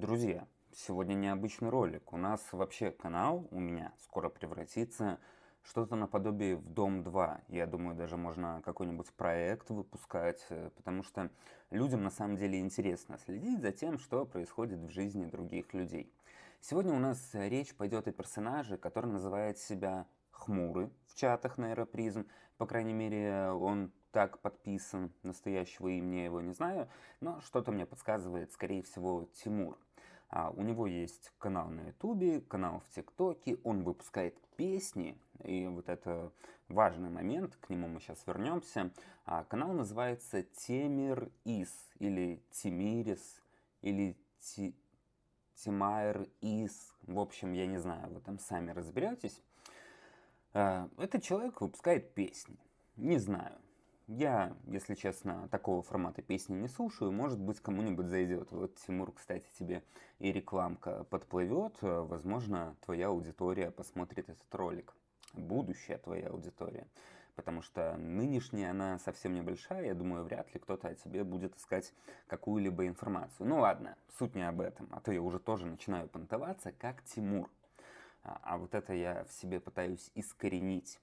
Друзья, сегодня необычный ролик. У нас вообще канал у меня скоро превратится что-то наподобие в Дом 2. Я думаю, даже можно какой-нибудь проект выпускать, э, потому что людям на самом деле интересно следить за тем, что происходит в жизни других людей. Сегодня у нас речь пойдет о персонаже, который называет себя Хмурый в чатах на Аэропризм. По крайней мере, он так подписан, настоящего имени я его не знаю, но что-то мне подсказывает, скорее всего, Тимур. А, у него есть канал на ютубе, канал в тиктоке, он выпускает песни, и вот это важный момент, к нему мы сейчас вернемся. А, канал называется Темир Ис, или Тимирис, или Ти... Тимайр Ис, в общем, я не знаю, вы там сами разберетесь. А, этот человек выпускает песни, не знаю, я, если честно, такого формата песни не слушаю. Может быть, кому-нибудь зайдет. Вот, Тимур, кстати, тебе и рекламка подплывет. Возможно, твоя аудитория посмотрит этот ролик. Будущая твоя аудитория. Потому что нынешняя она совсем небольшая. Я думаю, вряд ли кто-то о тебе будет искать какую-либо информацию. Ну ладно, суть не об этом. А то я уже тоже начинаю понтоваться, как Тимур. А, а вот это я в себе пытаюсь искоренить.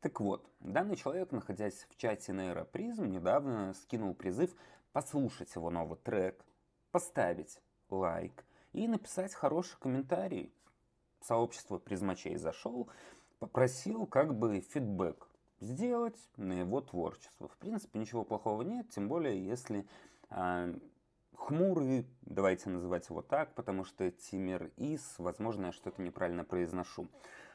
Так вот, данный человек, находясь в чате Нейропризм, недавно скинул призыв послушать его новый трек, поставить лайк и написать хороший комментарий. Сообщество призмачей зашел, попросил как бы фидбэк сделать на его творчество. В принципе, ничего плохого нет, тем более, если э, хмурый, давайте называть его так, потому что Тимир Ис, возможно, я что-то неправильно произношу.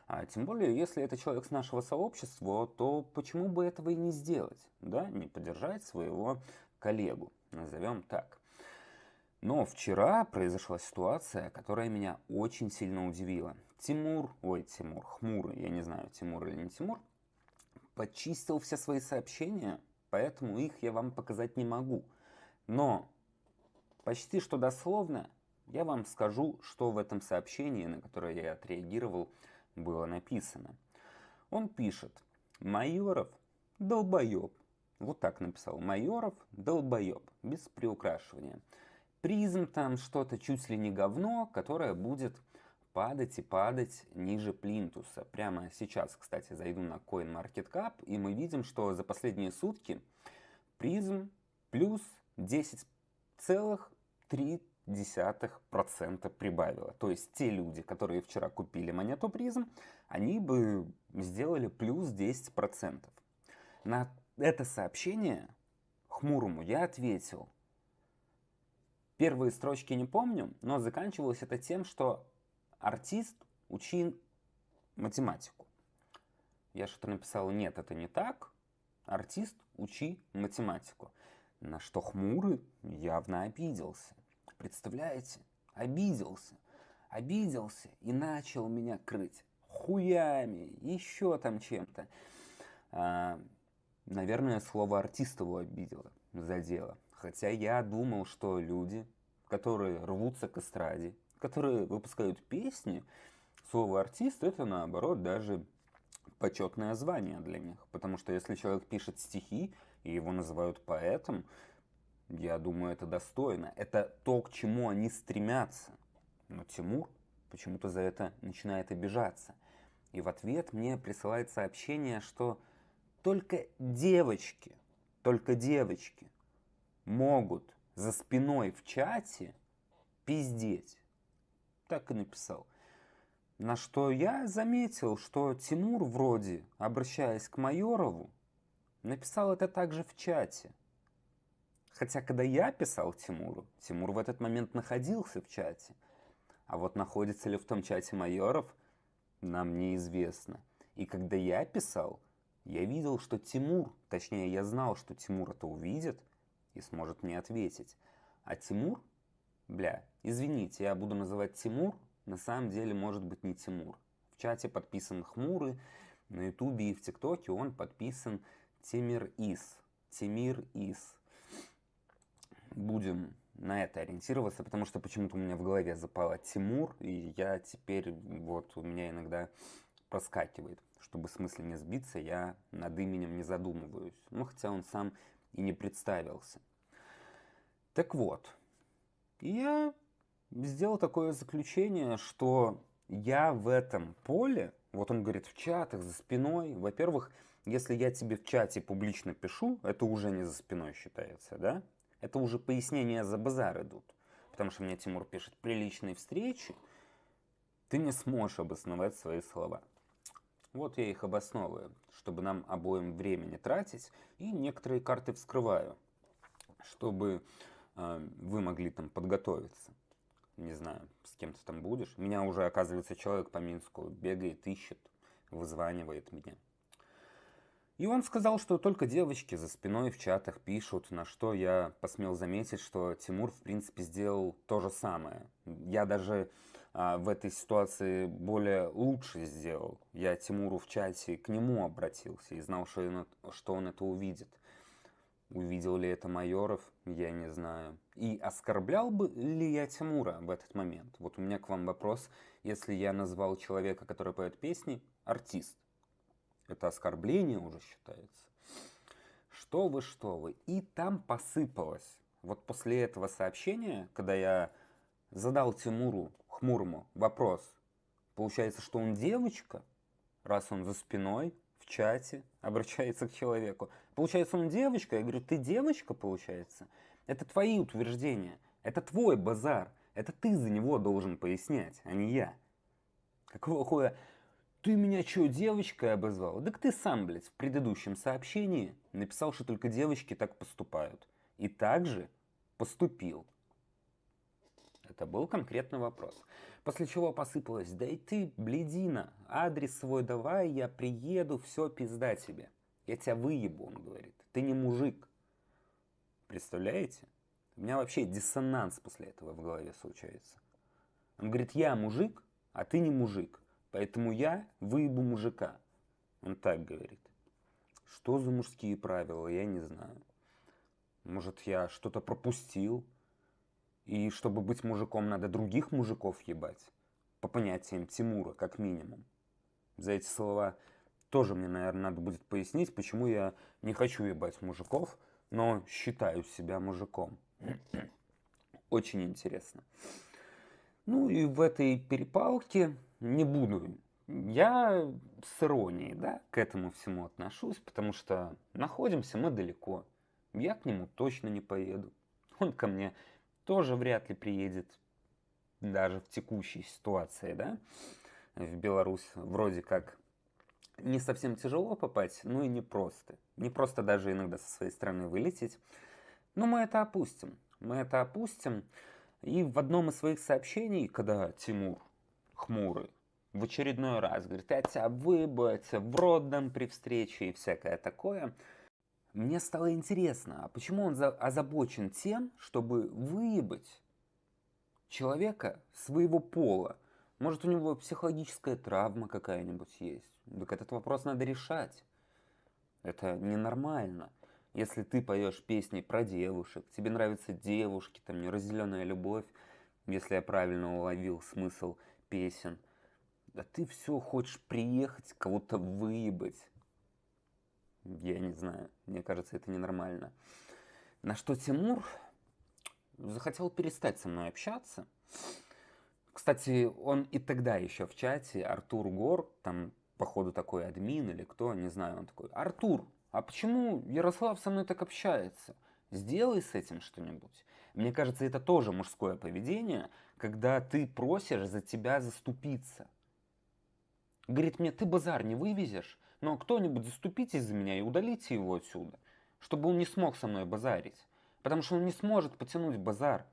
А тем более, если это человек с нашего сообщества, то почему бы этого и не сделать, да, не поддержать своего коллегу, назовем так. Но вчера произошла ситуация, которая меня очень сильно удивила. Тимур, ой, Тимур, хмурый, я не знаю, Тимур или не Тимур, почистил все свои сообщения, поэтому их я вам показать не могу. Но почти что дословно я вам скажу, что в этом сообщении, на которое я отреагировал, было написано. Он пишет, Майоров долбоеб. Вот так написал. Майоров долбоеб. Без приукрашивания. Призм там что-то чуть ли не говно, которое будет падать и падать ниже плинтуса. Прямо сейчас, кстати, зайду на CoinMarketCap, и мы видим, что за последние сутки призм плюс 10,3 десятых процента прибавило. То есть те люди, которые вчера купили монету призм, они бы сделали плюс 10%. На это сообщение хмурому я ответил. Первые строчки не помню, но заканчивалось это тем, что артист учил математику. Я что-то написал, нет, это не так. Артист учи математику. На что хмурый явно обиделся. Представляете? Обиделся. Обиделся и начал меня крыть хуями, еще там чем-то. А, наверное, слово артист его обидело, задело. Хотя я думал, что люди, которые рвутся к эстраде, которые выпускают песни, слово артист это наоборот даже почетное звание для них. Потому что если человек пишет стихи, и его называют поэтом, я думаю, это достойно. Это то, к чему они стремятся. Но Тимур почему-то за это начинает обижаться. И в ответ мне присылает сообщение, что только девочки, только девочки могут за спиной в чате пиздеть. Так и написал. На что я заметил, что Тимур вроде, обращаясь к Майорову, написал это также в чате – Хотя, когда я писал Тимуру, Тимур в этот момент находился в чате. А вот находится ли в том чате майоров, нам неизвестно. И когда я писал, я видел, что Тимур, точнее, я знал, что Тимур это увидит и сможет мне ответить. А Тимур, бля, извините, я буду называть Тимур, на самом деле может быть не Тимур. В чате подписан Хмурый, на Ютубе и в ТикТоке он подписан Тимир Ис. Тимир Ис будем на это ориентироваться, потому что почему-то у меня в голове запала Тимур, и я теперь, вот у меня иногда проскакивает. Чтобы смысле не сбиться, я над именем не задумываюсь. Ну, хотя он сам и не представился. Так вот, я сделал такое заключение, что я в этом поле, вот он говорит, в чатах, за спиной, во-первых, если я тебе в чате публично пишу, это уже не за спиной считается, да? Это уже пояснения за базар идут. Потому что мне Тимур пишет приличные встречи, ты не сможешь обосновать свои слова. Вот я их обосновываю, чтобы нам обоим времени тратить, и некоторые карты вскрываю, чтобы э, вы могли там подготовиться. Не знаю, с кем ты там будешь. Меня уже, оказывается, человек по Минску бегает, ищет, вызванивает меня. И он сказал, что только девочки за спиной в чатах пишут, на что я посмел заметить, что Тимур, в принципе, сделал то же самое. Я даже а, в этой ситуации более лучше сделал. Я Тимуру в чате к нему обратился и знал, что он, что он это увидит. Увидел ли это Майоров, я не знаю. И оскорблял бы ли я Тимура в этот момент? Вот у меня к вам вопрос. Если я назвал человека, который поет песни, артист, это оскорбление уже считается. Что вы, что вы. И там посыпалось. Вот после этого сообщения, когда я задал Тимуру Хмурому вопрос, получается, что он девочка, раз он за спиной, в чате, обращается к человеку. Получается, он девочка. Я говорю, ты девочка, получается? Это твои утверждения. Это твой базар. Это ты за него должен пояснять, а не я. Какого хуя? Ты меня что, девочкой обозвал? Так ты сам, блядь, в предыдущем сообщении написал, что только девочки так поступают. И также поступил. Это был конкретный вопрос. После чего посыпалось, да и ты, бледина, адрес свой давай, я приеду, все, пизда тебе. Я тебя выебу, он говорит. Ты не мужик. Представляете? У меня вообще диссонанс после этого в голове случается. Он говорит, я мужик, а ты не мужик. Поэтому я выебу мужика. Он так говорит. Что за мужские правила, я не знаю. Может, я что-то пропустил? И чтобы быть мужиком, надо других мужиков ебать? По понятиям Тимура, как минимум. За эти слова тоже мне, наверное, надо будет пояснить, почему я не хочу ебать мужиков, но считаю себя мужиком. Очень интересно. Ну и в этой перепалке не буду. Я с иронией, да, к этому всему отношусь, потому что находимся мы далеко. Я к нему точно не поеду. Он ко мне тоже вряд ли приедет, даже в текущей ситуации, да. В Беларусь вроде как не совсем тяжело попасть, но и не просто. Не просто даже иногда со своей страны вылететь. Но мы это опустим. Мы это опустим. И в одном из своих сообщений, когда Тимур хмурый в очередной раз говорит, я я тебя в рот дам при встрече и всякое такое, мне стало интересно, а почему он озабочен тем, чтобы выебать человека своего пола? Может, у него психологическая травма какая-нибудь есть? Так этот вопрос надо решать. Это ненормально. Если ты поешь песни про девушек, тебе нравятся девушки, там неразделенная любовь, если я правильно уловил смысл песен, да ты все хочешь приехать, кого-то выебать. Я не знаю, мне кажется, это ненормально. На что Тимур захотел перестать со мной общаться. Кстати, он и тогда еще в чате, Артур Гор, там, походу, такой админ или кто, не знаю, он такой, Артур, а почему Ярослав со мной так общается? Сделай с этим что-нибудь. Мне кажется, это тоже мужское поведение, когда ты просишь за тебя заступиться. Говорит мне, ты базар не вывезешь, но кто-нибудь заступитесь за меня и удалите его отсюда, чтобы он не смог со мной базарить. Потому что он не сможет потянуть базар.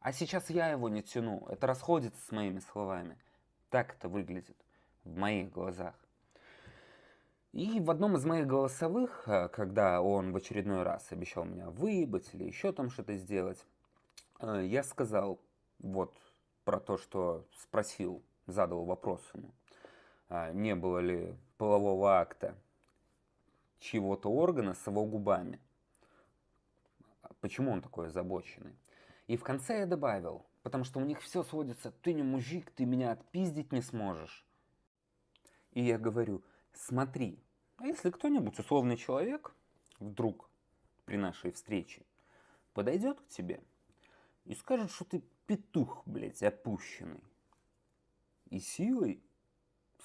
А сейчас я его не тяну. Это расходится с моими словами. Так это выглядит в моих глазах. И в одном из моих голосовых, э, когда он в очередной раз обещал меня выебать или еще там что-то сделать, э, я сказал вот про то, что спросил, задал вопрос ему, а не было ли полового акта чьего-то органа с его губами. Почему он такой озабоченный? И в конце я добавил, потому что у них все сводится, ты не мужик, ты меня отпиздить не сможешь. И я говорю, смотри, а если кто-нибудь, условный человек, вдруг при нашей встрече подойдет к тебе и скажет, что ты петух, блядь, опущенный. И силой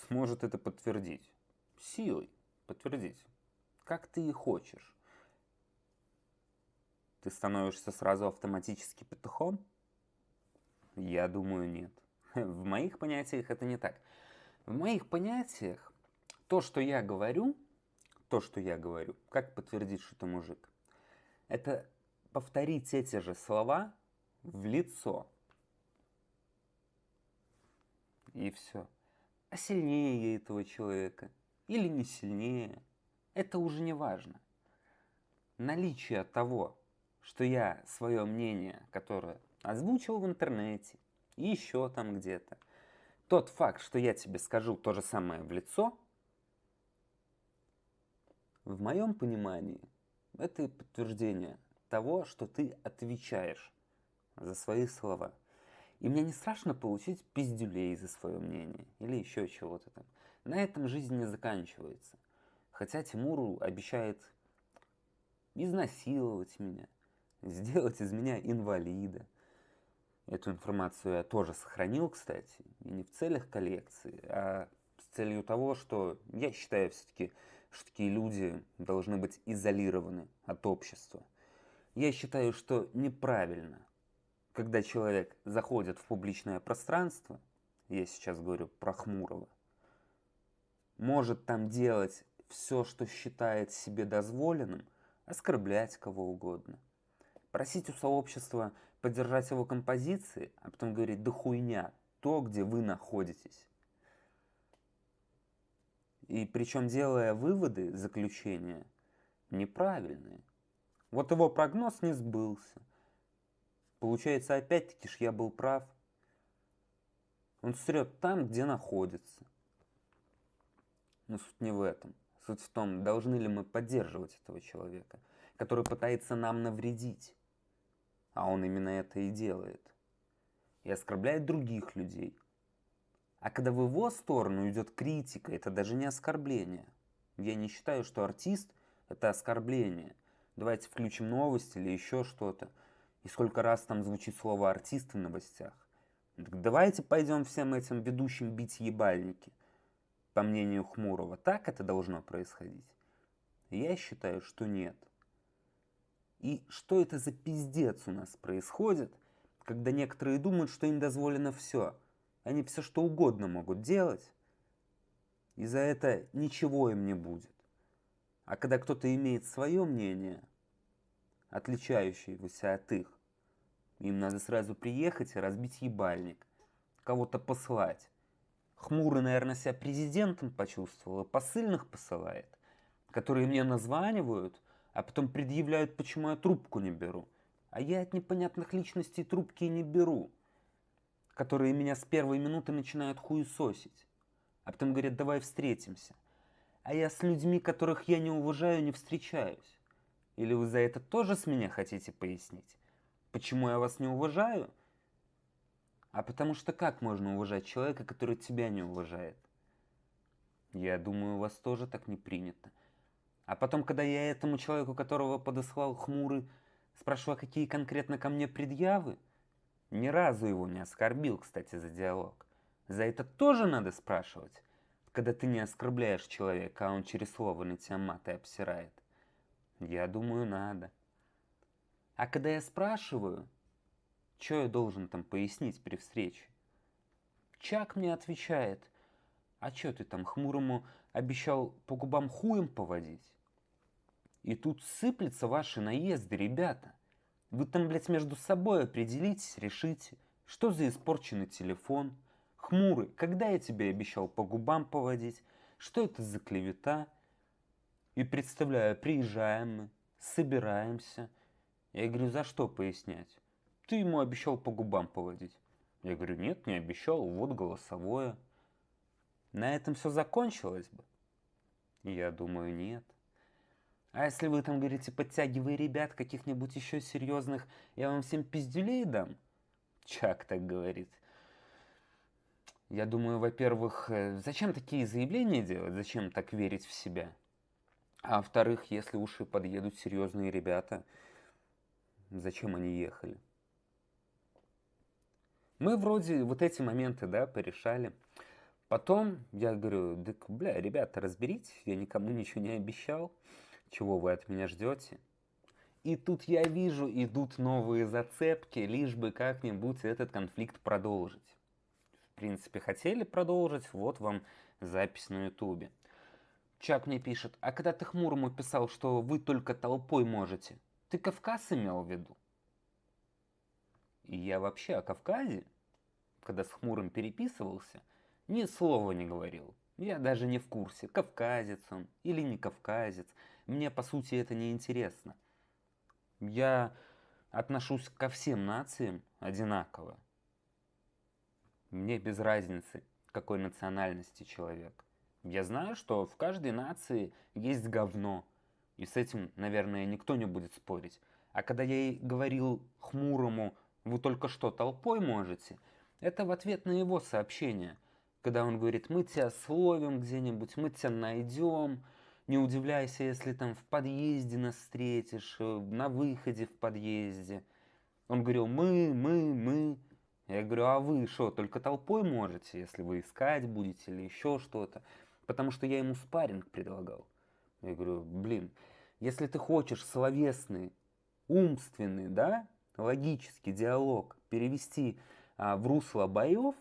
сможет это подтвердить. Силой подтвердить. Как ты и хочешь. Ты становишься сразу автоматически петухом? Я думаю, нет. В моих понятиях это не так. В моих понятиях то, что я говорю, то, что я говорю, как подтвердить, что ты мужик, это повторить эти же слова в лицо. И все. А сильнее я этого человека или не сильнее, это уже не важно. Наличие того, что я свое мнение, которое озвучил в интернете, и еще там где-то, тот факт, что я тебе скажу то же самое в лицо, в моем понимании, это подтверждение того, что ты отвечаешь за свои слова. И мне не страшно получить пиздюлей за свое мнение или еще чего-то там. На этом жизнь не заканчивается. Хотя Тимуру обещает изнасиловать меня, сделать из меня инвалида. Эту информацию я тоже сохранил, кстати, и не в целях коллекции, а с целью того, что я считаю все-таки, что такие люди должны быть изолированы от общества. Я считаю, что неправильно, когда человек заходит в публичное пространство, я сейчас говорю про Хмурого, может там делать все, что считает себе дозволенным, оскорблять кого угодно, просить у сообщества поддержать его композиции, а потом говорить, да хуйня, то, где вы находитесь. И причем делая выводы, заключения, неправильные. Вот его прогноз не сбылся. Получается, опять-таки ж я был прав. Он срет там, где находится. Но суть не в этом. Суть в том, должны ли мы поддерживать этого человека, который пытается нам навредить. А он именно это и делает. И оскорбляет других людей. А когда в его сторону идет критика, это даже не оскорбление. Я не считаю, что артист – это оскорбление. Давайте включим новости или еще что-то. И сколько раз там звучит слово «артист» в новостях. Так давайте пойдем всем этим ведущим бить ебальники – по мнению Хмурого, так это должно происходить? Я считаю, что нет. И что это за пиздец у нас происходит, когда некоторые думают, что им дозволено все. Они все что угодно могут делать, и за это ничего им не будет. А когда кто-то имеет свое мнение, отличающееся от их, им надо сразу приехать и разбить ебальник, кого-то послать, Хмурый, наверное, себя президентом почувствовал, и посыльных посылает, которые мне названивают, а потом предъявляют, почему я трубку не беру. А я от непонятных личностей трубки не беру, которые меня с первой минуты начинают хуесосить, а потом говорят, давай встретимся. А я с людьми, которых я не уважаю, не встречаюсь. Или вы за это тоже с меня хотите пояснить? Почему я вас не уважаю? А потому что как можно уважать человека, который тебя не уважает? Я думаю, у вас тоже так не принято. А потом, когда я этому человеку, которого подослал хмурый, спрашиваю, какие конкретно ко мне предъявы, ни разу его не оскорбил, кстати, за диалог. За это тоже надо спрашивать, когда ты не оскорбляешь человека, а он через слово на тебя маты обсирает. Я думаю, надо. А когда я спрашиваю, что я должен там пояснить при встрече? Чак мне отвечает, а что ты там хмурому обещал по губам хуем поводить? И тут сыплются ваши наезды, ребята. Вы там, блядь, между собой определитесь, решите, что за испорченный телефон. Хмурый, когда я тебе обещал по губам поводить? Что это за клевета? И представляю, приезжаем мы, собираемся. Я говорю, за что пояснять? Ты ему обещал по губам поводить. Я говорю, нет, не обещал, вот голосовое. На этом все закончилось бы? Я думаю, нет. А если вы там говорите, подтягивай ребят каких-нибудь еще серьезных, я вам всем пиздюлей дам? Чак так говорит. Я думаю, во-первых, э, зачем такие заявления делать? Зачем так верить в себя? А во-вторых, если уши подъедут серьезные ребята, зачем они ехали? Мы вроде вот эти моменты, да, порешали. Потом я говорю, да, бля, ребята, разберитесь, я никому ничего не обещал, чего вы от меня ждете. И тут я вижу, идут новые зацепки, лишь бы как-нибудь этот конфликт продолжить. В принципе, хотели продолжить, вот вам запись на ютубе. Чак мне пишет, а когда ты хмурому писал, что вы только толпой можете, ты Кавказ имел в виду? И я вообще о Кавказе, когда с хмурым переписывался, ни слова не говорил. Я даже не в курсе, кавказец он или не кавказец. Мне, по сути, это не интересно. Я отношусь ко всем нациям одинаково. Мне без разницы, какой национальности человек. Я знаю, что в каждой нации есть говно, и с этим, наверное, никто не будет спорить. А когда я ей говорил хмурому, вы только что толпой можете, это в ответ на его сообщение, когда он говорит, мы тебя словим где-нибудь, мы тебя найдем, не удивляйся, если там в подъезде нас встретишь, э, на выходе в подъезде. Он говорил, мы, мы, мы. Я говорю, а вы что, только толпой можете, если вы искать будете или еще что-то? потому что я ему спарринг предлагал. Я говорю, блин, если ты хочешь словесный, умственный, да, логический диалог перевести а, в русло боев,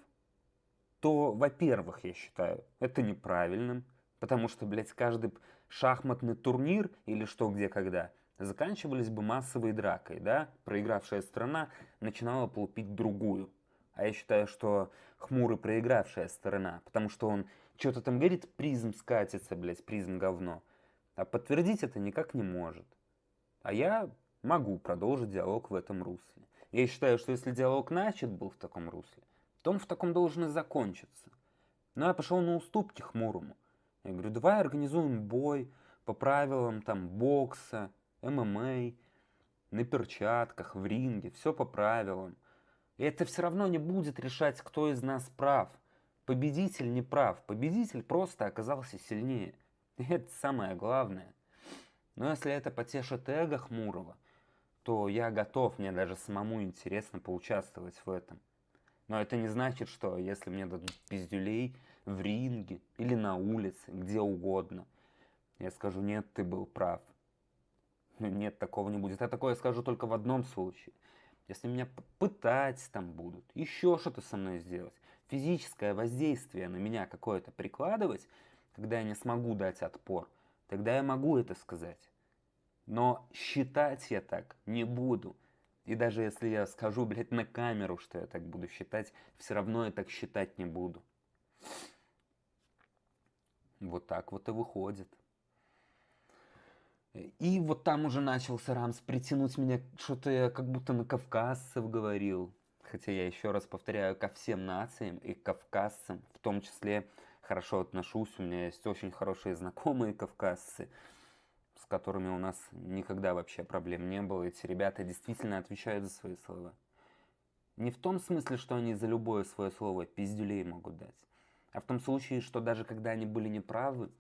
то, во-первых, я считаю, это неправильным, потому что, блядь, каждый шахматный турнир или что, где, когда, заканчивались бы массовой дракой, да, проигравшая страна начинала полупить другую. А я считаю, что хмурый проигравшая сторона, потому что он что-то там говорит, призм скатится, блядь, призм говно. А подтвердить это никак не может. А я могу продолжить диалог в этом русле. Я считаю, что если диалог начат был в таком русле, то он в таком должен и закончиться. Но я пошел на уступки хмурому. Я говорю, давай организуем бой по правилам там бокса, ММА, на перчатках, в ринге, все по правилам. И это все равно не будет решать, кто из нас прав – Победитель не прав, победитель просто оказался сильнее. И это самое главное. Но если это потешит эго Хмурого, то я готов, мне даже самому интересно поучаствовать в этом. Но это не значит, что если мне дадут пиздюлей в ринге или на улице, где угодно, я скажу, нет, ты был прав. Нет, такого не будет. Я такое скажу только в одном случае. Если меня пытать там будут, еще что-то со мной сделать физическое воздействие на меня какое-то прикладывать, когда я не смогу дать отпор, тогда я могу это сказать. Но считать я так не буду. И даже если я скажу, блядь, на камеру, что я так буду считать, все равно я так считать не буду. Вот так вот и выходит. И вот там уже начался Рамс притянуть меня, что-то я как будто на кавказцев говорил хотя я еще раз повторяю, ко всем нациям и кавказцам в том числе хорошо отношусь. У меня есть очень хорошие знакомые кавказцы, с которыми у нас никогда вообще проблем не было. Эти ребята действительно отвечают за свои слова. Не в том смысле, что они за любое свое слово пиздюлей могут дать, а в том случае, что даже когда они были неправы,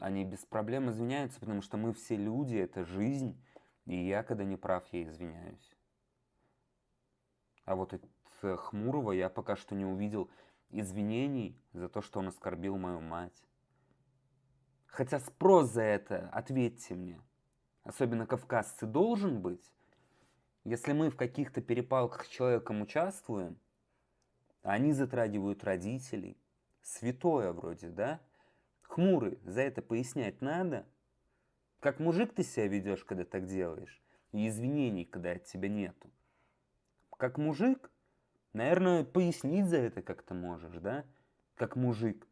они без проблем извиняются, потому что мы все люди, это жизнь, и я, когда не прав, я извиняюсь. А вот от э, Хмурого я пока что не увидел извинений за то, что он оскорбил мою мать. Хотя спрос за это, ответьте мне, особенно кавказцы, должен быть. Если мы в каких-то перепалках с человеком участвуем, они затрагивают родителей, святое вроде, да? Хмурый, за это пояснять надо? Как мужик ты себя ведешь, когда так делаешь? И извинений, когда от тебя нету как мужик, наверное, пояснить за это как-то можешь, да? Как мужик.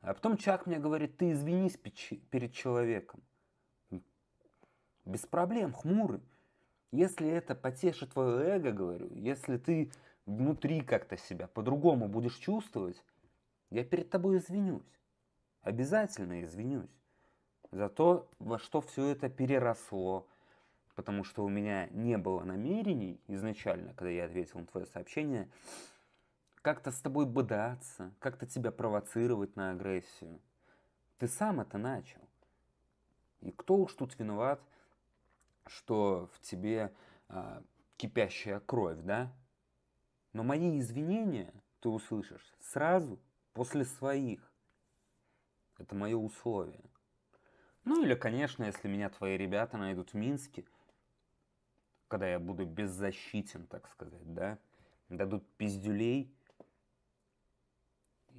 А потом Чак мне говорит, ты извинись перед человеком. Без проблем, хмурый. Если это потешит твое эго, говорю, если ты внутри как-то себя по-другому будешь чувствовать, я перед тобой извинюсь. Обязательно извинюсь. За то, во что все это переросло, потому что у меня не было намерений изначально, когда я ответил на твое сообщение, как-то с тобой бодаться, как-то тебя провоцировать на агрессию. Ты сам это начал. И кто уж тут виноват, что в тебе а, кипящая кровь, да? Но мои извинения ты услышишь сразу после своих. Это мое условие. Ну или, конечно, если меня твои ребята найдут в Минске, когда я буду беззащитен, так сказать, да, дадут пиздюлей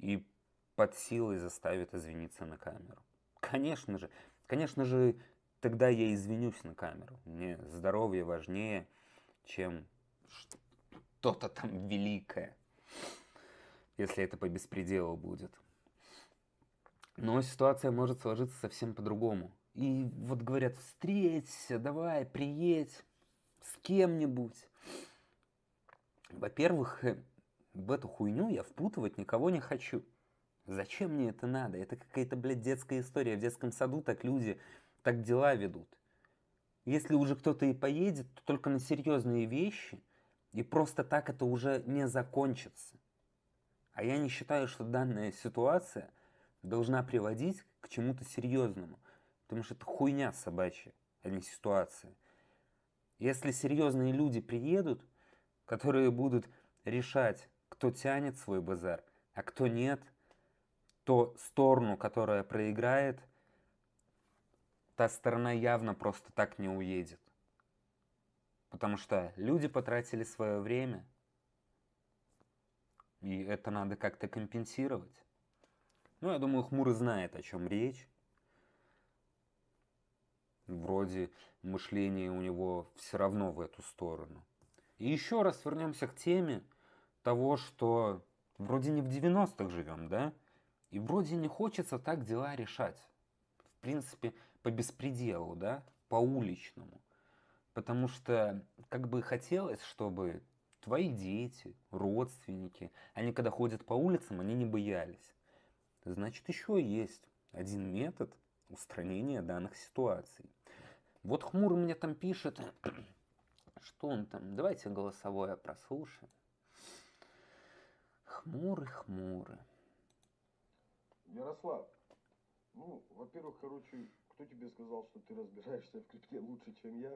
и под силой заставят извиниться на камеру. Конечно же, конечно же, тогда я извинюсь на камеру. Мне здоровье важнее, чем что-то там великое, если это по беспределу будет. Но ситуация может сложиться совсем по-другому. И вот говорят, встреться, давай, приедь с кем-нибудь. Во-первых, э, в эту хуйню я впутывать никого не хочу. Зачем мне это надо? Это какая-то, блядь, детская история. В детском саду так люди так дела ведут. Если уже кто-то и поедет, то только на серьезные вещи, и просто так это уже не закончится. А я не считаю, что данная ситуация должна приводить к чему-то серьезному, потому что это хуйня собачья, а не ситуация. Если серьезные люди приедут, которые будут решать, кто тянет свой базар, а кто нет, то сторону, которая проиграет, та сторона явно просто так не уедет. Потому что люди потратили свое время, и это надо как-то компенсировать. Ну, я думаю, Хмурый знает, о чем речь. Вроде мышление у него все равно в эту сторону. И еще раз вернемся к теме того, что вроде не в 90-х живем, да? И вроде не хочется так дела решать. В принципе, по беспределу, да, по уличному. Потому что как бы хотелось, чтобы твои дети, родственники, они когда ходят по улицам, они не боялись. Значит, еще есть один метод устранения данных ситуаций. Вот Хмур мне там пишет, что он там, давайте голосовое прослушаем. Хмурый, хмурый. Ярослав, ну, во-первых, короче, кто тебе сказал, что ты разбираешься в крипте лучше, чем я?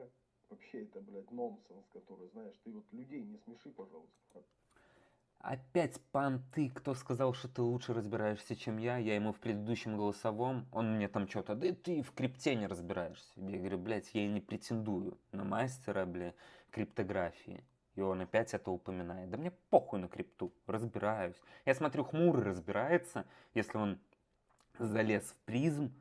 Вообще это, блядь, нонсенс, который, знаешь, ты вот людей не смеши, пожалуйста. Опять понты, кто сказал, что ты лучше разбираешься, чем я? Я ему в предыдущем голосовом, он мне там что-то, да ты в крипте не разбираешься. Я говорю, блядь, я и не претендую на мастера, бля, криптографии. И он опять это упоминает. Да мне похуй на крипту, разбираюсь. Я смотрю, хмурый разбирается, если он залез в призм,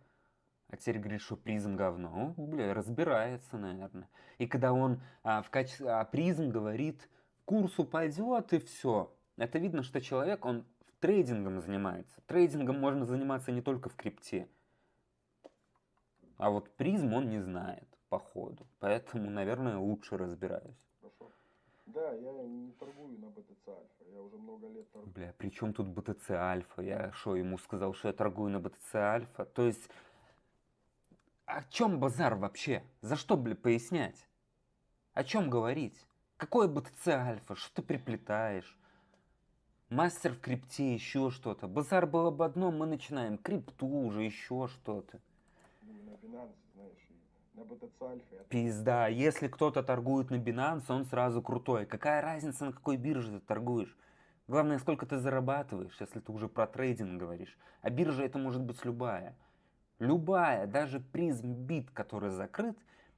а теперь говорит, что призм говно. О, бля, разбирается, наверное. И когда он а, в качестве а, призм говорит, курс упадет и все. Это видно, что человек, он трейдингом занимается. Трейдингом можно заниматься не только в крипте. А вот призм он не знает, походу. Поэтому, наверное, лучше разбираюсь. Да, я не торгую на BTC Альфа. Я уже много лет торгую. Бля, при чем тут BTC Альфа? Я что, ему сказал, что я торгую на BTC Альфа? То есть о чем базар вообще? За что, бля, пояснять? О чем говорить? Какое БТЦ альфа? Что ты приплетаешь? Мастер в крипте, еще что-то. Базар было бы одно, мы начинаем крипту уже, еще что-то. Ну, на Binance, знаешь, на BTC Альфа. Я... Пизда, если кто-то торгует на Binance, он сразу крутой. Какая разница, на какой бирже ты торгуешь? Главное, сколько ты зарабатываешь, если ты уже про трейдинг говоришь. А биржа это может быть любая. Любая, даже призм бит, который закрыт,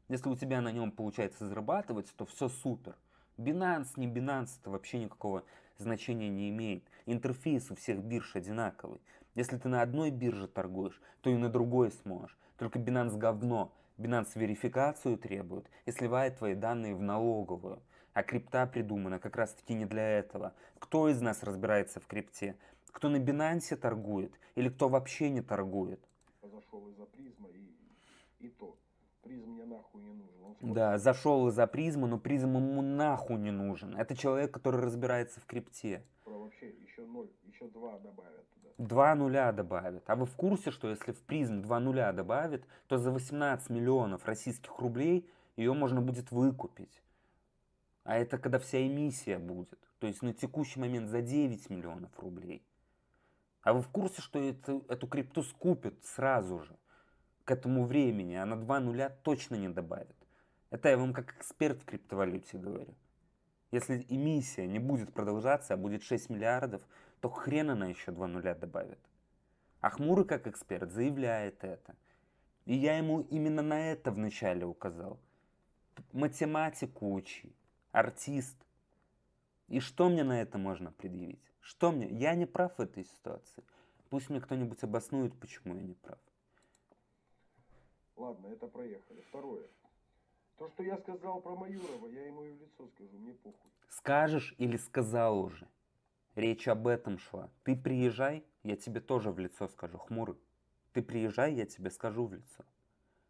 если у тебя на нем получается зарабатывать, то все супер. Binance, не Binance, это вообще никакого значения не имеет. Интерфейс у всех бирж одинаковый. Если ты на одной бирже торгуешь, то и на другой сможешь. Только Binance говно. Binance верификацию требует и сливает твои данные в налоговую. А крипта придумана как раз таки не для этого. Кто из нас разбирается в крипте? Кто на Binance торгует или кто вообще не торгует? зашел из-за призма и, и то. Призм мне нахуй не нужен. Он смотрит, Да, зашел из-за призмы, но призм ему нахуй не нужен. Это человек, который разбирается в крипте. про вообще еще ноль, еще два добавят туда. Два нуля добавит. А вы в курсе, что если в призм два нуля добавит, то за 18 миллионов российских рублей ее можно будет выкупить. А это когда вся эмиссия будет. То есть на текущий момент за 9 миллионов рублей. А вы в курсе, что эту, эту крипту скупят сразу же? К этому времени. Она два нуля точно не добавит. Это я вам как эксперт в криптовалюте говорю. Если эмиссия не будет продолжаться, а будет 6 миллиардов, то хрен она еще два нуля добавит. А Хмурый, как эксперт, заявляет это. И я ему именно на это вначале указал. Математику учи, артист. И что мне на это можно предъявить? Что мне? Я не прав в этой ситуации. Пусть мне кто-нибудь обоснует, почему я не прав. Ладно, это проехали. Второе. То, что я сказал про Майорова, я ему и в лицо скажу, мне похуй. Скажешь или сказал уже? Речь об этом шла. Ты приезжай, я тебе тоже в лицо скажу, хмурый. Ты приезжай, я тебе скажу в лицо.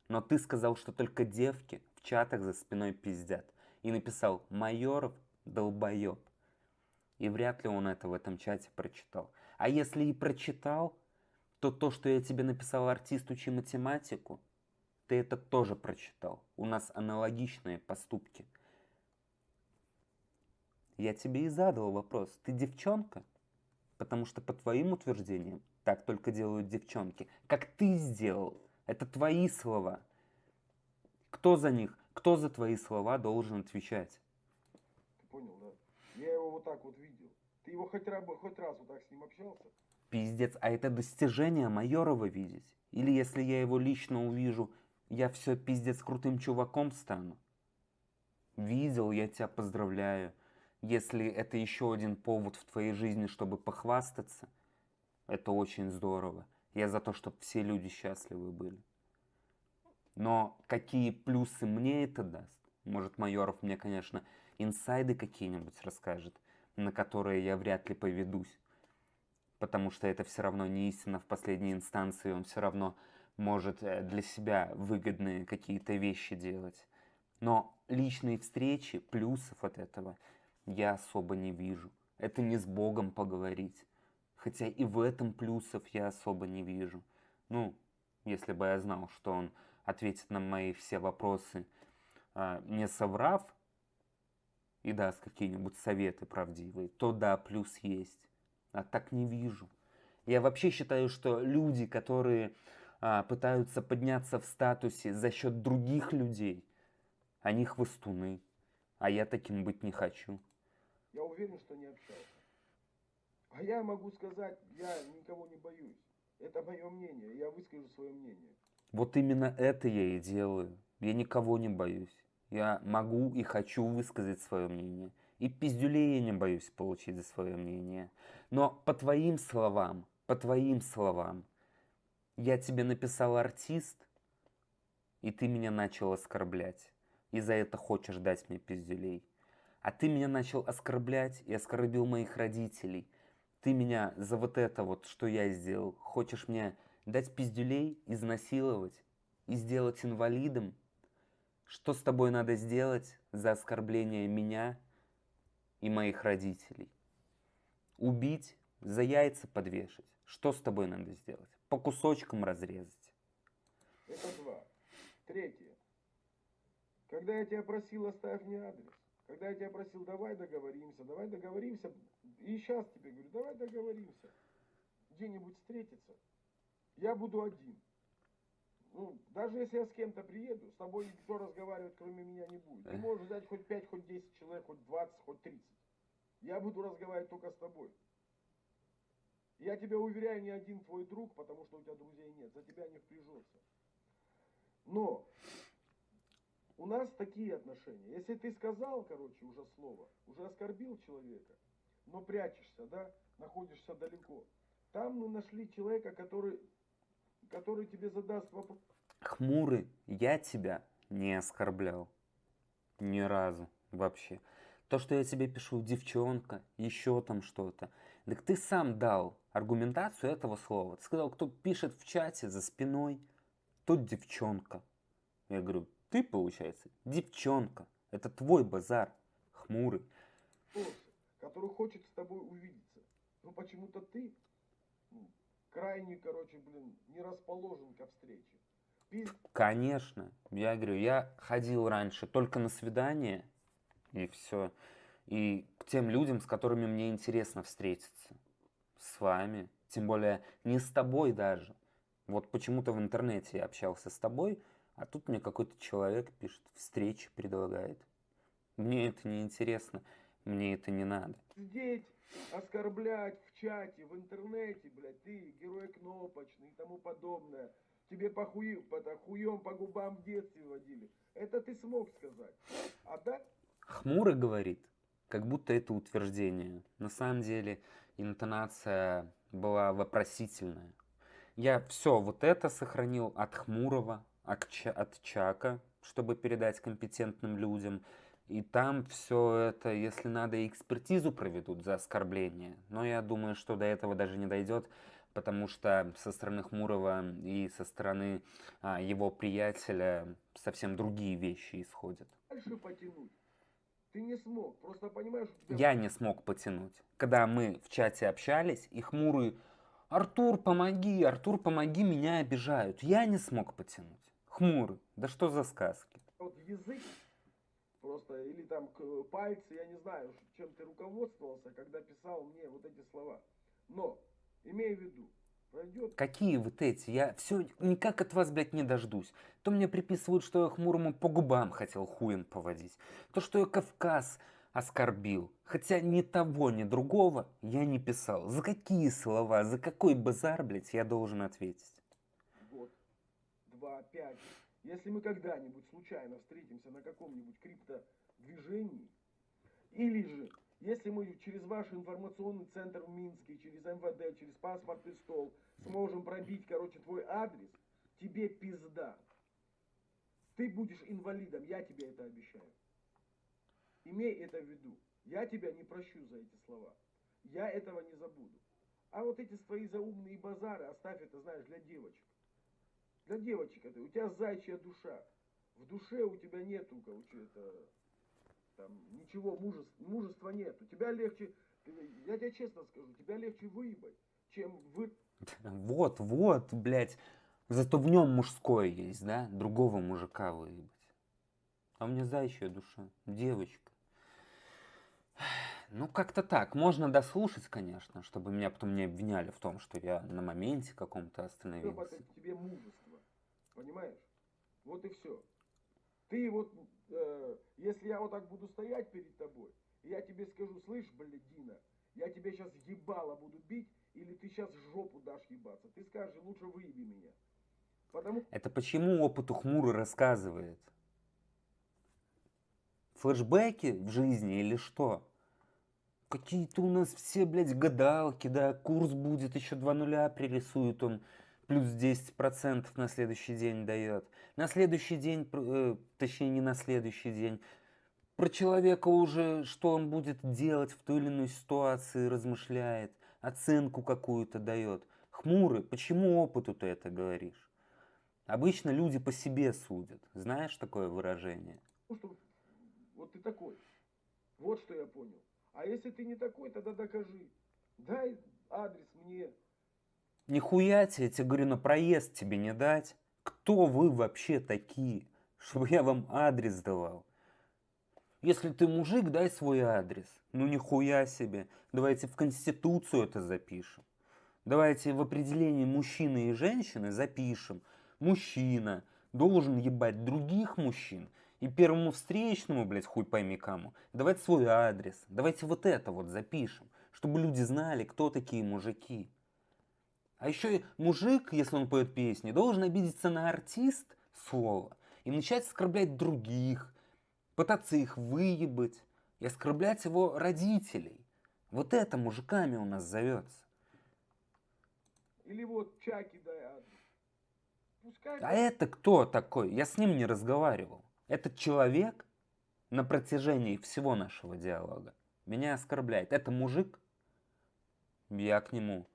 Но ты сказал, что только девки в чатах за спиной пиздят. И написал «Майоров долбоеб». И вряд ли он это в этом чате прочитал. А если и прочитал, то то, что я тебе написал артист учи математику, ты это тоже прочитал. У нас аналогичные поступки. Я тебе и задал вопрос. Ты девчонка? Потому что по твоим утверждениям так только делают девчонки. Как ты сделал? Это твои слова. Кто за них? Кто за твои слова должен отвечать? Ты понял, да? Я его вот так вот видел. Ты его хоть раз, хоть раз вот так с ним общался? Пиздец, а это достижение Майорова видеть? Или если я его лично увижу, я все пиздец крутым чуваком стану. Видел, я тебя поздравляю. Если это еще один повод в твоей жизни, чтобы похвастаться, это очень здорово. Я за то, чтобы все люди счастливы были. Но какие плюсы мне это даст? Может, Майоров мне, конечно, инсайды какие-нибудь расскажет, на которые я вряд ли поведусь. Потому что это все равно не истина в последней инстанции, он все равно может э, для себя выгодные какие-то вещи делать. Но личные встречи, плюсов от этого я особо не вижу. Это не с Богом поговорить. Хотя и в этом плюсов я особо не вижу. Ну, если бы я знал, что он ответит на мои все вопросы, а, не соврав, и даст какие-нибудь советы правдивые, то да, плюс есть. А так не вижу. Я вообще считаю, что люди, которые пытаются подняться в статусе за счет других людей, они хвостуны. А я таким быть не хочу. Я уверен, что не общался. А я могу сказать, я никого не боюсь. Это мое мнение, я выскажу свое мнение. Вот именно это я и делаю. Я никого не боюсь. Я могу и хочу высказать свое мнение. И пиздюлей я не боюсь получить за свое мнение. Но по твоим словам, по твоим словам, я тебе написал артист, и ты меня начал оскорблять. И за это хочешь дать мне пиздюлей. А ты меня начал оскорблять и оскорбил моих родителей. Ты меня за вот это вот, что я сделал, хочешь мне дать пиздюлей, изнасиловать и сделать инвалидом? Что с тобой надо сделать за оскорбление меня и моих родителей? Убить, за яйца подвешать. Что с тобой надо сделать? По кусочкам разрезать. Это два. Третье. Когда я тебя просил, оставь мне адрес. Когда я тебя просил, давай договоримся, давай договоримся. И сейчас тебе говорю, давай договоримся. Где-нибудь встретиться. Я буду один. Ну, даже если я с кем-то приеду, с тобой никто разговаривать, кроме меня, не будет. Ты можешь взять хоть 5, хоть 10 человек, хоть 20, хоть 30. Я буду разговаривать только с тобой. Я тебя уверяю, ни один твой друг, потому что у тебя друзей нет, за тебя не впряжется. Но у нас такие отношения. Если ты сказал, короче, уже слово, уже оскорбил человека, но прячешься, да, находишься далеко, там мы нашли человека, который, который тебе задаст вопрос. Хмурый, я тебя не оскорблял. Ни разу вообще. То, что я тебе пишу, девчонка, еще там что-то. Так ты сам дал аргументацию этого слова. Ты сказал, кто пишет в чате за спиной, тот девчонка. Я говорю, ты, получается, девчонка. Это твой базар, хмурый. Который хочет с тобой увидеться. Но почему-то ты ну, крайне, короче, блин, не расположен ко встрече. Пиз... Конечно. Я говорю, я ходил раньше только на свидание, и все. И к тем людям, с которыми мне интересно встретиться с вами, тем более не с тобой даже. Вот почему-то в интернете я общался с тобой, а тут мне какой-то человек пишет, встречи предлагает. Мне это не интересно. Мне это не надо. Здесь оскорблять в чате, в интернете, блядь, ты герой кнопочный и тому подобное. Тебе по, хую, по хуем по губам в детстве водили. Это ты смог сказать. А да? Хмуро говорит, как будто это утверждение. На самом деле интонация была вопросительная. Я все вот это сохранил от Хмурого, от Чака, чтобы передать компетентным людям. И там все это, если надо, экспертизу проведут за оскорбление. Но я думаю, что до этого даже не дойдет, потому что со стороны Хмурого и со стороны а, его приятеля совсем другие вещи исходят. Дальше потянуть. Ты не смог, просто понимаешь... Тебя... Я не смог потянуть. Когда мы в чате общались, и Хмурый «Артур, помоги, Артур, помоги, меня обижают». Я не смог потянуть. Хмурый, да что за сказки? Вот язык просто, или там пальцы, я не знаю, чем ты руководствовался, когда писал мне вот эти слова. Но, имея в виду. Какие вот эти? Я все никак от вас, блядь, не дождусь. То мне приписывают, что я хмурому по губам хотел хуем поводить. То, что я Кавказ оскорбил. Хотя ни того, ни другого я не писал. За какие слова, за какой базар, блядь, я должен ответить? Год, два, пять. Если мы когда-нибудь случайно встретимся на каком-нибудь криптодвижении, или же если мы через ваш информационный центр в Минске, через МВД, через паспортный стол сможем пробить, короче, твой адрес, тебе пизда. Ты будешь инвалидом, я тебе это обещаю. Имей это в виду. Я тебя не прощу за эти слова. Я этого не забуду. А вот эти свои заумные базары оставь это, знаешь, для девочек. Для девочек это. У тебя зайчья душа. В душе у тебя нету, короче, это, там, ничего, мужества, мужества нет. У тебя легче, я тебе честно скажу, тебя легче выебать, чем вы... Вот, вот, блядь. Зато в нем мужское есть, да? Другого мужика выебать. А у меня зайчья душа, девочка. Ну, как-то так. Можно дослушать, конечно, чтобы меня потом не обвиняли в том, что я на моменте каком-то остановился. Тебе мужество, понимаешь? Вот и все. Ты вот, э, если я вот так буду стоять перед тобой, я тебе скажу, слышь, блядь, Дина, я тебя сейчас ебало буду бить, или ты сейчас жопу дашь ебаться. Ты скажешь, лучше выеби меня. Потому... Это почему опыт ухмурый рассказывает? Флэшбэки в жизни или что? Какие-то у нас все, блядь, гадалки, да, курс будет, еще два нуля пририсует он, плюс 10% на следующий день дает. На следующий день, э, точнее не на следующий день, про человека уже, что он будет делать в той или иной ситуации, размышляет, оценку какую-то дает. Хмурый, почему опыту ты это говоришь? Обычно люди по себе судят. Знаешь такое выражение? Вот ты такой. Вот что я понял. А если ты не такой, тогда докажи. Дай адрес мне. Нихуя тебе, я тебе говорю, на проезд тебе не дать. Кто вы вообще такие, чтобы я вам адрес давал? Если ты мужик, дай свой адрес. Ну нихуя себе. Давайте в Конституцию это запишем. Давайте в определении мужчины и женщины запишем. Мужчина должен ебать других мужчин и первому встречному, блядь, хуй пойми кому, давайте свой адрес, давайте вот это вот запишем, чтобы люди знали, кто такие мужики. А еще и мужик, если он поет песни, должен обидеться на артист слово и начать оскорблять других, пытаться их выебать и оскорблять его родителей. Вот это мужиками у нас зовется. Или вот Чаки. Пускай... А это кто такой? Я с ним не разговаривал. Этот человек на протяжении всего нашего диалога меня оскорбляет. Это мужик? Я к нему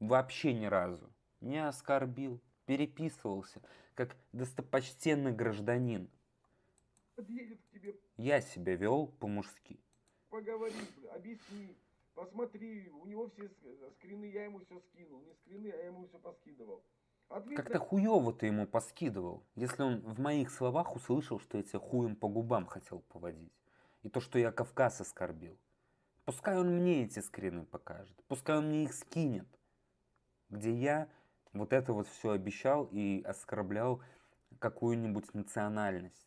вообще ни разу не оскорбил, переписывался, как достопочтенный гражданин. Подъедет к тебе. Я себя вел по-мужски. Поговори, объясни, посмотри, у него все скрины, я ему все скинул, не скрины, а я ему все поскидывал. Как-то хуёво ты ему поскидывал, если он в моих словах услышал, что я тебя хуем по губам хотел поводить. И то, что я Кавказ оскорбил. Пускай он мне эти скрины покажет, пускай он мне их скинет, где я вот это вот все обещал и оскорблял какую-нибудь национальность.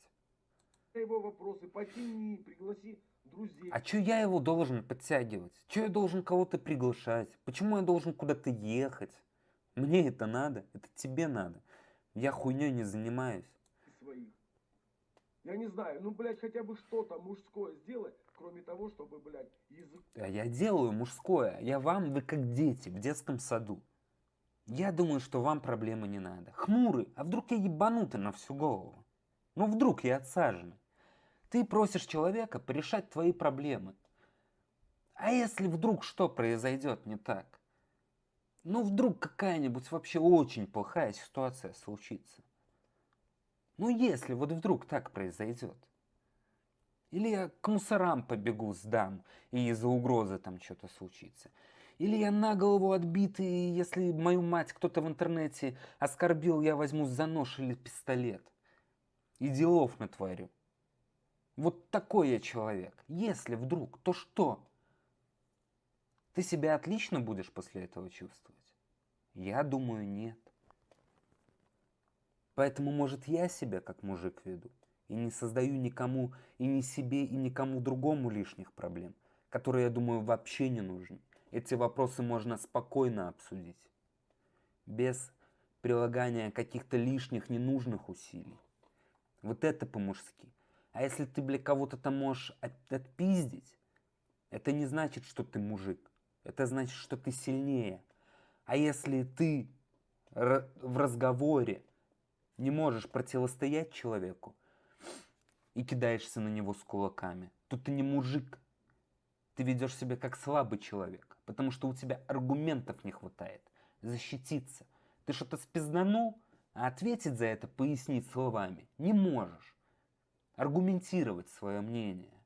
Его вопросы потяни, пригласи друзей. А чё я его должен подтягивать? Чё я должен кого-то приглашать? Почему я должен куда-то ехать? Мне это надо, это тебе надо. Я хуйней не занимаюсь. своих. Я не знаю, ну, блядь, хотя бы что-то мужское сделать, кроме того, чтобы, блядь, язык... А я делаю мужское. Я вам, вы как дети в детском саду. Я думаю, что вам проблемы не надо. Хмурый, а вдруг я ебанутый на всю голову? Ну вдруг я отсаженный? Ты просишь человека порешать твои проблемы. А если вдруг что произойдет не так? Ну вдруг какая-нибудь вообще очень плохая ситуация случится. Ну если вот вдруг так произойдет. Или я к мусорам побегу, сдам, и из-за угрозы там что-то случится. Или я на голову отбитый, и если мою мать кто-то в интернете оскорбил, я возьму за нож или пистолет. И делов натворю. Вот такой я человек. Если вдруг, то что? Ты себя отлично будешь после этого чувствовать? Я думаю, нет. Поэтому, может, я себя как мужик веду и не создаю никому, и ни себе, и никому другому лишних проблем, которые, я думаю, вообще не нужны. Эти вопросы можно спокойно обсудить, без прилагания каких-то лишних, ненужных усилий. Вот это по-мужски. А если ты, бля, кого-то там можешь от- отпиздить, это не значит, что ты мужик. Это значит, что ты сильнее. А если ты в разговоре не можешь противостоять человеку и кидаешься на него с кулаками, то ты не мужик. Ты ведешь себя как слабый человек, потому что у тебя аргументов не хватает защититься. Ты что-то спизданул, а ответить за это, пояснить словами не можешь. Аргументировать свое мнение.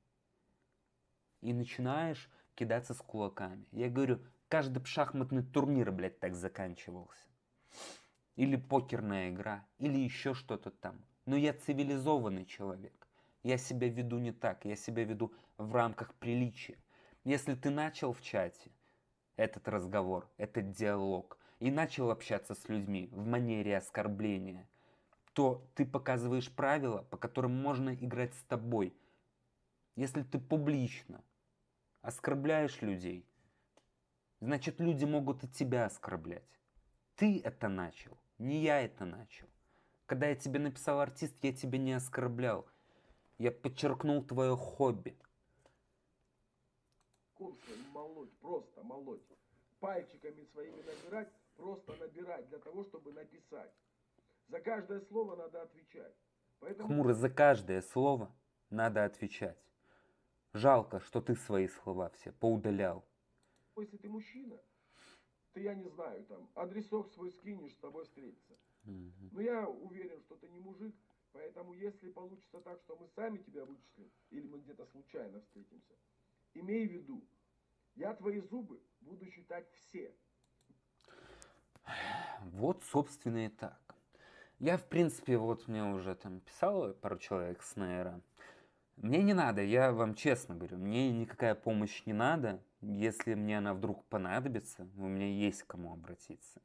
И начинаешь кидаться с кулаками. Я говорю, каждый шахматный турнир, блядь, так заканчивался. Или покерная игра, или еще что-то там. Но я цивилизованный человек. Я себя веду не так, я себя веду в рамках приличия. Если ты начал в чате этот разговор, этот диалог, и начал общаться с людьми в манере оскорбления, то ты показываешь правила, по которым можно играть с тобой. Если ты публично оскорбляешь людей, значит люди могут и тебя оскорблять. Ты это начал, не я это начал. Когда я тебе написал артист, я тебя не оскорблял. Я подчеркнул твое хобби. Молоть, просто молоть. Пальчиками своими набирать, просто набирать для того, чтобы написать. За каждое слово надо отвечать. Поэтому Хмуро за каждое слово надо отвечать. Жалко, что ты свои слова все поудалял. если ты мужчина, то я не знаю, там, адресок свой скинешь, с тобой встретиться. Но я уверен, что ты не мужик, поэтому если получится так, что мы сами тебя вычислим, или мы где-то случайно встретимся, имей в виду, я твои зубы буду считать все. Вот, собственно, и так. Я, в принципе, вот мне уже там писало пару человек с Нейра. Мне не надо, я вам честно говорю, мне никакая помощь не надо. Если мне она вдруг понадобится, у меня есть к кому обратиться.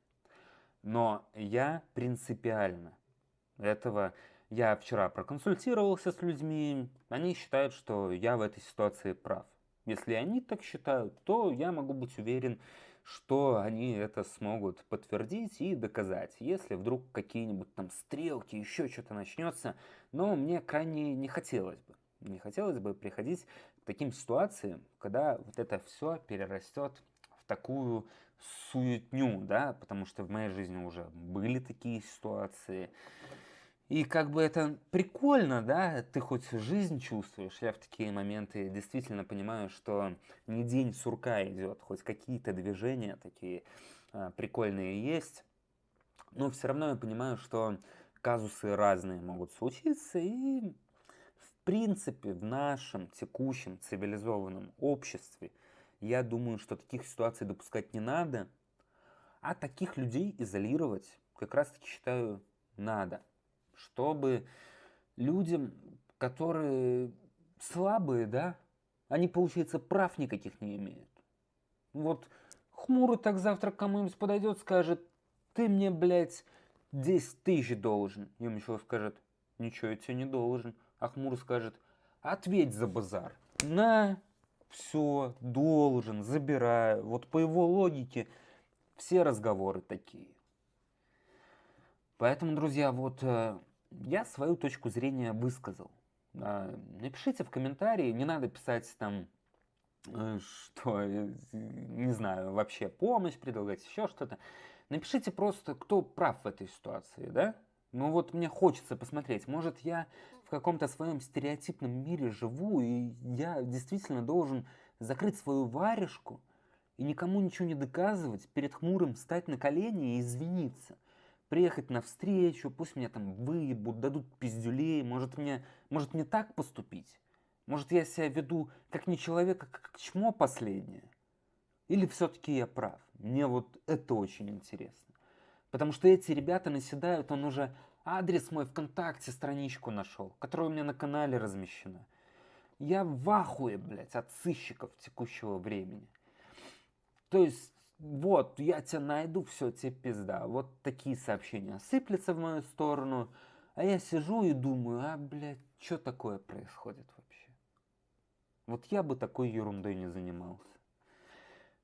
Но я принципиально этого... Я вчера проконсультировался с людьми, они считают, что я в этой ситуации прав. Если они так считают, то я могу быть уверен, что они это смогут подтвердить и доказать, если вдруг какие-нибудь там стрелки, еще что-то начнется. Но мне крайне не хотелось бы. Не хотелось бы приходить к таким ситуациям, когда вот это все перерастет в такую суетню, да, потому что в моей жизни уже были такие ситуации. И как бы это прикольно, да, ты хоть жизнь чувствуешь. Я в такие моменты действительно понимаю, что не день сурка идет, хоть какие-то движения такие а, прикольные есть. Но все равно я понимаю, что казусы разные могут случиться, и в принципе в нашем текущем цивилизованном обществе я думаю, что таких ситуаций допускать не надо, а таких людей изолировать как раз таки считаю надо чтобы людям, которые слабые, да, они, получается, прав никаких не имеют. Вот хмурый так завтра кому-нибудь подойдет, скажет, ты мне, блядь, 10 тысяч должен. Им еще скажет, ничего я тебе не должен. А хмурый скажет, ответь за базар. на, все, должен, забираю. Вот по его логике все разговоры такие. Поэтому, друзья, вот э, я свою точку зрения высказал. А, напишите в комментарии, не надо писать там, э, что, э, не знаю, вообще помощь предлагать, еще что-то. Напишите просто, кто прав в этой ситуации, да? Ну вот мне хочется посмотреть, может я в каком-то своем стереотипном мире живу, и я действительно должен закрыть свою варежку и никому ничего не доказывать, перед хмурым встать на колени и извиниться – приехать на встречу, пусть меня там выебут, дадут пиздюлей, может мне, может мне так поступить? Может я себя веду как не человек, а как чмо последнее? Или все-таки я прав? Мне вот это очень интересно. Потому что эти ребята наседают, он уже адрес мой ВКонтакте, страничку нашел, которая у меня на канале размещена. Я в ахуе, блядь, от сыщиков текущего времени. То есть вот, я тебя найду, все, тебе пизда. Вот такие сообщения сыплются в мою сторону, а я сижу и думаю, а, блядь, что такое происходит вообще? Вот я бы такой ерундой не занимался.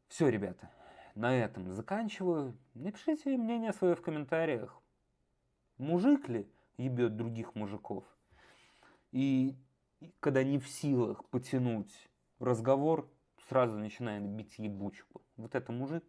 Все, ребята, на этом заканчиваю. Напишите мнение свое в комментариях. Мужик ли ебет других мужиков? И когда не в силах потянуть разговор, сразу начинает бить ебучку. Вот это мужик.